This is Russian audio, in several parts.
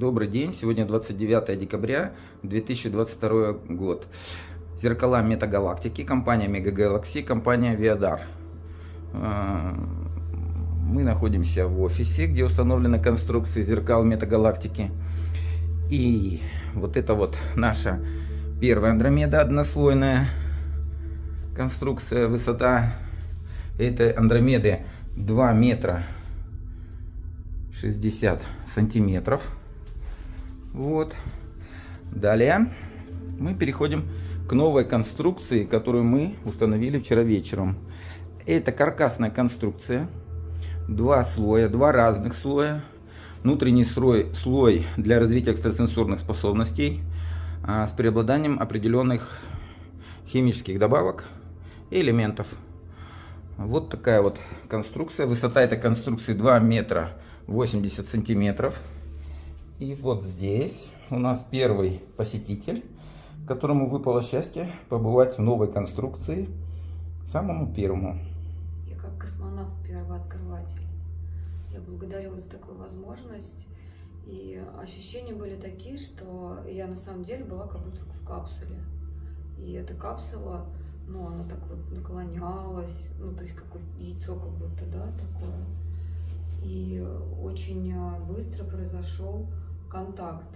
Добрый день, сегодня 29 декабря 2022 год. Зеркала Метагалактики, компания Mega компания. Э, мы находимся в офисе, где установлены конструкции зеркал Метагалактики. И вот это вот наша первая Андромеда однослойная конструкция. Высота этой Андромеды 2 метра 60 сантиметров. Вот. Далее мы переходим к новой конструкции, которую мы установили вчера вечером. Это каркасная конструкция. Два слоя, два разных слоя. Внутренний слой, слой для развития экстрасенсорных способностей а, с преобладанием определенных химических добавок и элементов. Вот такая вот конструкция. Высота этой конструкции 2 метра 80 сантиметров. И вот здесь у нас первый посетитель, которому выпало счастье побывать в новой конструкции, самому первому. Я как космонавт первооткрыватель. Я благодарю за такую возможность. И ощущения были такие, что я на самом деле была как будто в капсуле. И эта капсула, ну, она так вот наклонялась, ну, то есть как яйцо как будто, да, такое. И очень а, быстро произошел контакт.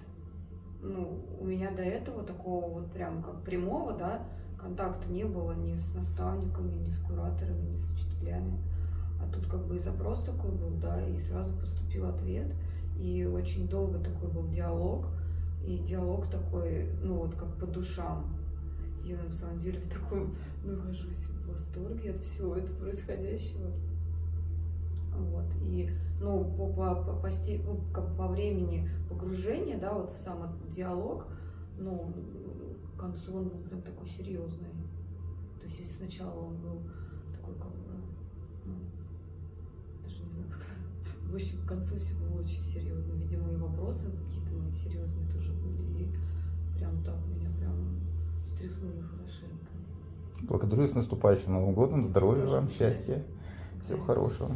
Ну, у меня до этого такого вот прям как прямого, да, контакта не было ни с наставниками, ни с кураторами, ни с учителями. А тут как бы и запрос такой был, да, и сразу поступил ответ. И очень долго такой был диалог. И диалог такой, ну вот как по душам. Я на самом деле в таком нахожусь в восторге от всего этого происходящего. Вот. И ну, по, по, по, по, ну, как по времени погружения, да, вот в сам диалог, ну, к концу он был прям такой серьезный. То есть сначала он был такой, как бы, ну, даже не знаю, как, в общем, к концу все было очень серьезно. Видимо, и вопросы какие-то мои серьезные тоже были, и прям так меня прям встряхнули хорошенько. Благодарю с наступающим Новым годом, здоровья вам, счастья, всего хорошего.